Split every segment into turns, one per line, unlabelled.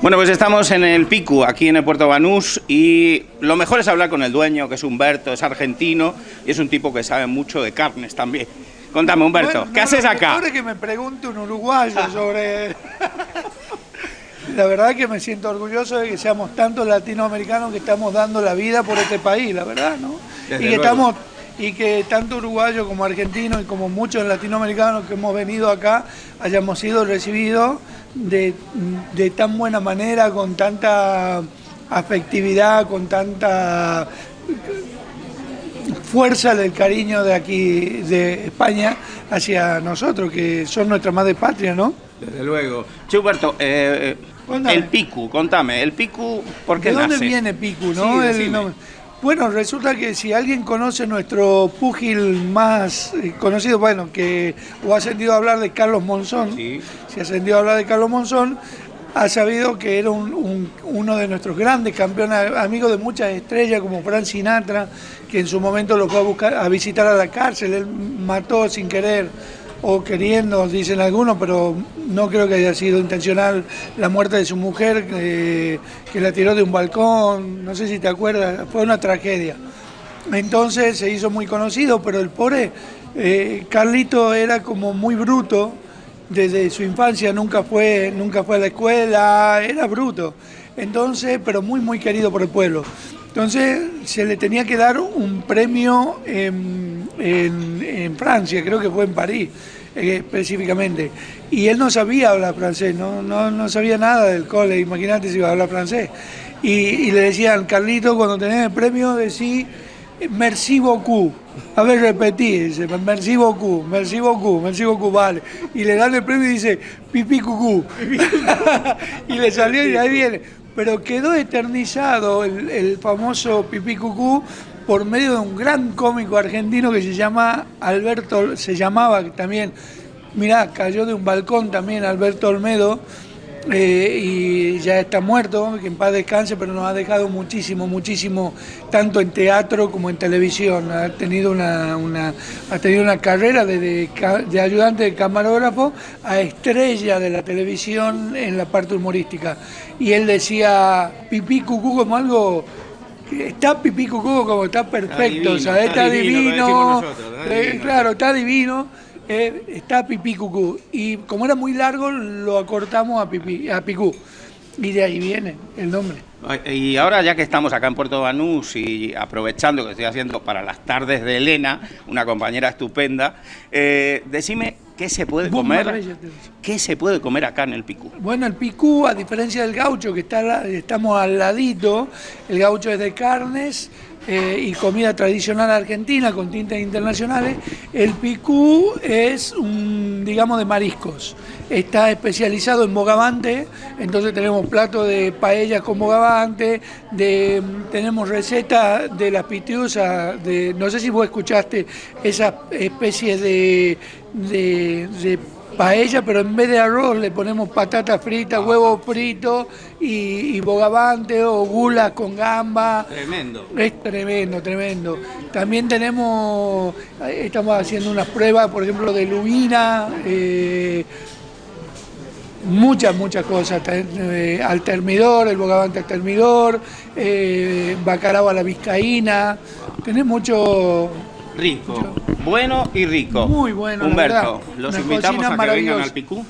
Bueno, pues estamos en el Picu, aquí en el Puerto Banús, y lo mejor es hablar con el dueño, que es Humberto, es argentino, y es un tipo que sabe mucho de carnes también. Contame, Humberto,
Bueno,
¿qué
no,
haces
lo
acá?
mejor es que me pregunte un uruguayo sobre... La verdad que me siento orgulloso de que seamos tantos latinoamericanos que estamos dando la vida por este país, la verdad, ¿no?
Desde
y que
luego.
estamos y que tanto uruguayos como argentinos y como muchos latinoamericanos que hemos venido acá hayamos sido recibidos de, de tan buena manera, con tanta afectividad, con tanta fuerza del cariño de aquí, de España, hacia nosotros, que son nuestra madre patria, ¿no?
Desde luego. Che, Humberto, eh, el Picu, contame, el Picu, ¿por qué
¿De dónde
nace?
viene Picu,
Sí,
no? El. Bueno, resulta que si alguien conoce nuestro púgil más eh, conocido, bueno, que o ha sentido hablar de Carlos Monzón,
Sí.
si ha sentido hablar de Carlos Monzón, ha sabido que era un- un- uno de nuestros grandes campeones, amigo de muchas estrellas como Frank Sinatra, que en su momento lo fue a, buscar, a visitar a la cárcel, él mató sin querer o queriendo, dicen algunos, pero no creo que haya sido intencional la muerte de su mujer, que, la tiró de un balcón, no sé si te acuerdas, fue una tragedia. Entonces se hizo muy conocido, pero el pobre eh, Carlito era como muy bruto desde su infancia, nunca fue, nunca fue a la escuela, era bruto. Entonces, pero muy, muy querido por el pueblo. Entonces se le tenía que dar un premio en- Francia, creo que fue en París eh, específicamente. Y él no sabía hablar francés, no, no, no sabía nada del cole, imagínate si iba a hablar francés. Y, y le decían, Carlito, cuando tenés el premio, decí merci beaucoup. A ver, repetí, dice, merci beaucoup, merci beaucoup, merci beaucoup, vale. Y le dan el premio y dice, pipí cucú. y le salió y ahí viene. Pero quedó eternizado el, el famoso pipí cucú por medio de un gran cómico argentino que se llama Alberto, se llamaba también, mirá, cayó de un balcón también Alberto Olmedo, eh, y ya está muerto, que en paz descanse, pero nos ha dejado muchísimo, muchísimo, tanto en teatro como en televisión. Ha tenido una, ha tenido una carrera ca- de ayudante de camarógrafo a estrella de la televisión en la parte humorística. Y él decía pipí cucú como algo... Está pipí cucú como está perfecto, o sea,
está divino,
eh,
divino.
claro, está divino, eh, está pipí cucú. Y como era muy largo, lo acortamos a, pipí, a picú. Y de ahí viene el nombre.
Y ahora ya que estamos acá en Puerto Banús y aprovechando que estoy haciendo para las tardes de Elena, una compañera estupenda, eh, decime qué se puede comer, qué se puede comer acá en el Picu.
Bueno, el picú, a diferencia del gaucho, que está, estamos al ladito, el gaucho es de carnes eh, y comida tradicional argentina con tintas internacionales. El picú es, un, digamos, de mariscos. Está especializado en bogavante, entonces tenemos platos de paellas con bogavante, de, tenemos recetas de las pitiusas, de, no sé si vos escuchaste esa especie de, de, de paella, pero en vez de arroz le ponemos patata frita, huevo frito y, y bogavante o gulas con gamba.
Tremendo.
Es tremendo, tremendo. También tenemos, eh, estamos haciendo unas pruebas, por ejemplo, de lubina, eh, muchas, muchas cosas. eh, al termidor, el bogavante al termidor, eh, bacalao a la vizcaína. Tenés mucho,
Rico, bueno y rico.
Muy bueno,
Humberto, los
Una
invitamos a que vengan al Picú.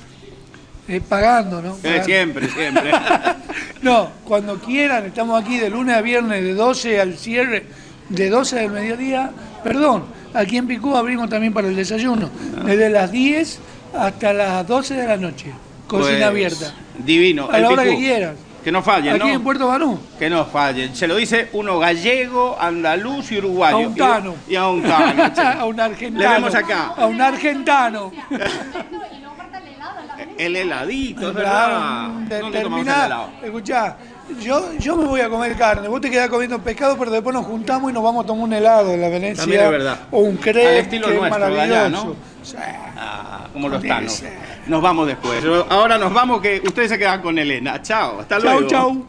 eh, pagando, ¿no?
Eh, siempre, siempre.
No, cuando quieran, estamos aquí de lunes a viernes, de 12 al cierre, de 12 del mediodía. Perdón, aquí en Picú abrimos también para el desayuno, desde las 10 hasta las 12 de la noche. Cocina
Pues,
abierta.
Divino.
A
el
la hora
Picú.
que quieran.
Que no fallen,
Aquí
¿no?
en Puerto Banú.
Que no fallen. Se lo dice uno gallego, andaluz y uruguayo.
A un tano.
Y, y a un tano.
a un argentano.
Le vemos acá.
A un argentano.
El heladito, es verdad.
de-
¿Dónde tomamos el
terminá,
helado?
escuchá, yo, yo me voy a comer carne, vos te quedás comiendo pescado, pero después nos juntamos y nos vamos a tomar un helado en la Venecia.
También es verdad.
O un crepe,
Al estilo
que es
nuestro, allá,
maravilloso.
¿no?
Sí.
Ah, como los tanos.
ser.
Nos vamos después. Ahora nos vamos que ustedes se quedan con Elena. Chao, hasta
Chau,
luego.
chau.